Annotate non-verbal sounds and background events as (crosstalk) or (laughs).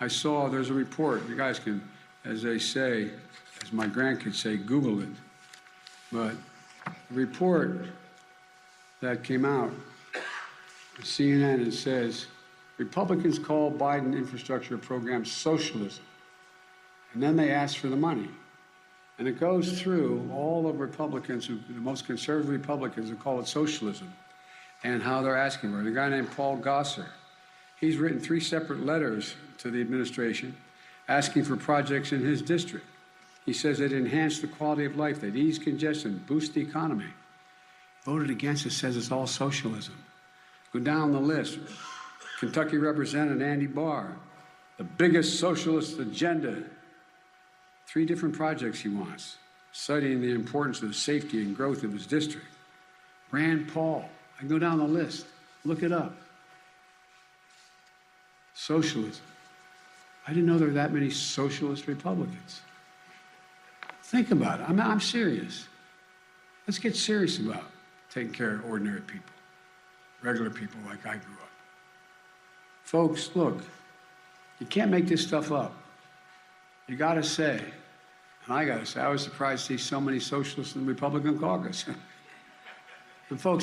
I saw there's a report. You guys can, as they say, as my grandkids say, Google it. But a report that came out, CNN, it says Republicans call Biden infrastructure program socialism. And then they ask for the money. And it goes through all of Republicans, who, the most conservative Republicans who call it socialism, and how they're asking for it. A guy named Paul Gosar, he's written three separate letters to the administration asking for projects in his district. He says they'd enhance the quality of life, they'd ease congestion, boost the economy. Voted against it, says it's all socialism. Go down the list. Kentucky Representative Andy Barr, the biggest socialist agenda three different projects he wants, citing the importance of the safety and growth of his district. Rand Paul, I go down the list, look it up. Socialism. I didn't know there were that many socialist Republicans. Think about it. I'm, I'm serious. Let's get serious about taking care of ordinary people, regular people like I grew up. Folks, look, you can't make this stuff up. You got to say, and I got to say, I was surprised to see so many socialists in the Republican caucus. (laughs) and folks,